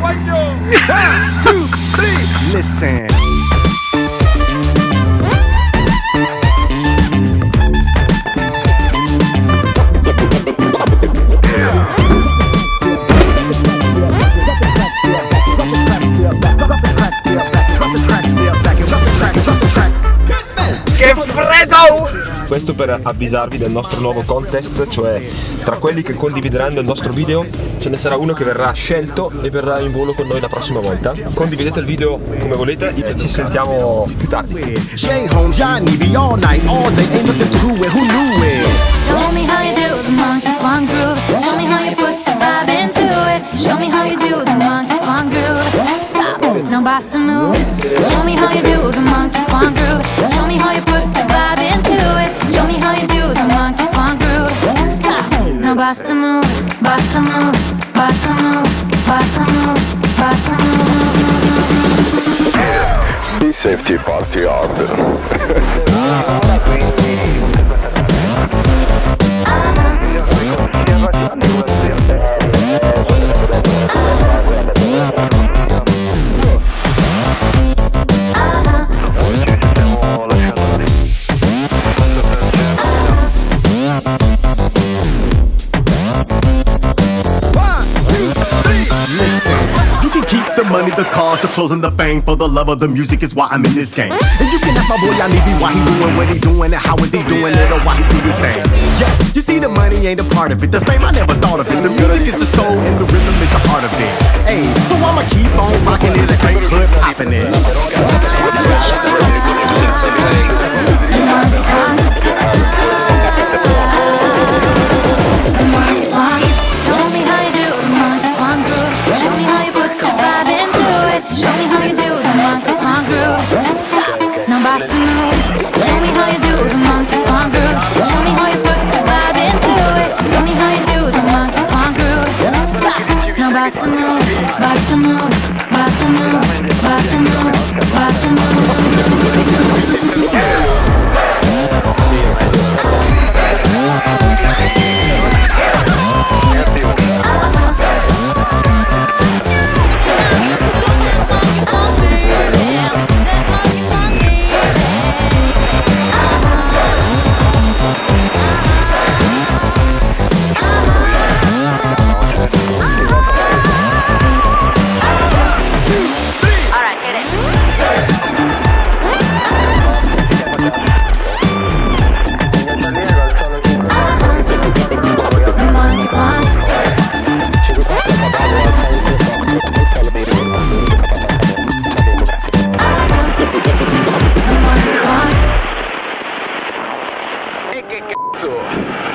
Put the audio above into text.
One, two, three. Listen. Questo per avvisarvi del nostro nuovo contest, cioè tra quelli che condivideranno il nostro video ce ne sarà uno che verrà scelto e verrà in volo con noi la prossima volta. Condividete il video come volete e ci sentiamo più tardi. It. Show me how you do the monkey funk groove. Stop, no boss to move. Show me boss move, move, move, move. Be safety party harder. the money, the cars, the clothes, and the fame. For the love of the music is why I'm in this game. And you can ask my boy Yanivi why he doing what he doing and how is he doing it or why he do his thing. Yeah, you see the money ain't a part of it. The fame I never thought of it. The music is the soul and the rhythm is the heart of it. Hey, so I'ma keep on rocking this straight hood popping it. bust a move, bust a move, bust a move, bust a move, move. Yeah.